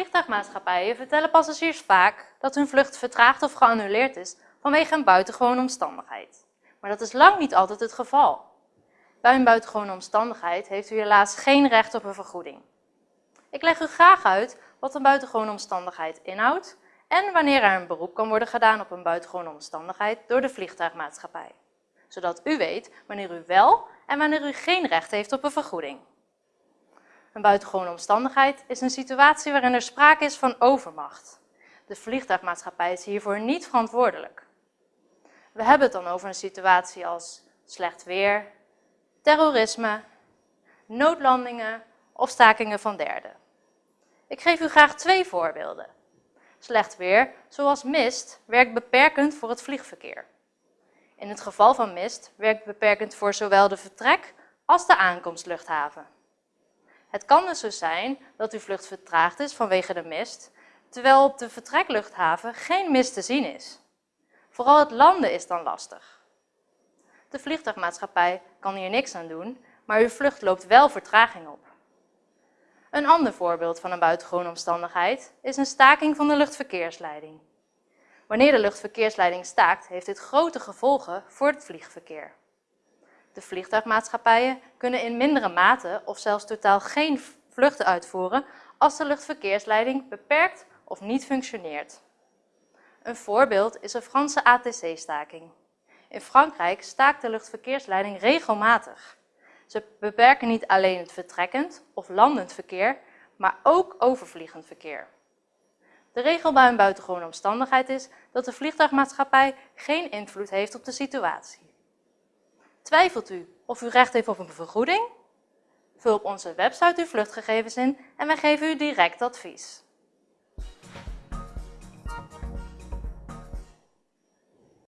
Vliegtuigmaatschappijen vertellen passagiers vaak dat hun vlucht vertraagd of geannuleerd is vanwege een buitengewone omstandigheid. Maar dat is lang niet altijd het geval. Bij een buitengewone omstandigheid heeft u helaas geen recht op een vergoeding. Ik leg u graag uit wat een buitengewone omstandigheid inhoudt en wanneer er een beroep kan worden gedaan op een buitengewone omstandigheid door de vliegtuigmaatschappij. Zodat u weet wanneer u wel en wanneer u geen recht heeft op een vergoeding. Een buitengewone omstandigheid is een situatie waarin er sprake is van overmacht. De vliegtuigmaatschappij is hiervoor niet verantwoordelijk. We hebben het dan over een situatie als slecht weer, terrorisme, noodlandingen of stakingen van derden. Ik geef u graag twee voorbeelden. Slecht weer, zoals mist, werkt beperkend voor het vliegverkeer. In het geval van mist werkt beperkend voor zowel de vertrek- als de aankomstluchthaven. Het kan dus zo zijn dat uw vlucht vertraagd is vanwege de mist, terwijl op de vertrekluchthaven geen mist te zien is. Vooral het landen is dan lastig. De vliegtuigmaatschappij kan hier niks aan doen, maar uw vlucht loopt wel vertraging op. Een ander voorbeeld van een buitengewone omstandigheid is een staking van de luchtverkeersleiding. Wanneer de luchtverkeersleiding staakt, heeft dit grote gevolgen voor het vliegverkeer. De vliegtuigmaatschappijen kunnen in mindere mate of zelfs totaal geen vluchten uitvoeren als de luchtverkeersleiding beperkt of niet functioneert. Een voorbeeld is een Franse ATC-staking. In Frankrijk staakt de luchtverkeersleiding regelmatig. Ze beperken niet alleen het vertrekkend of landend verkeer, maar ook overvliegend verkeer. De regel bij een buitengewone omstandigheid is dat de vliegtuigmaatschappij geen invloed heeft op de situatie. Twijfelt u of u recht heeft op een vergoeding? Vul op onze website uw vluchtgegevens in en wij geven u direct advies.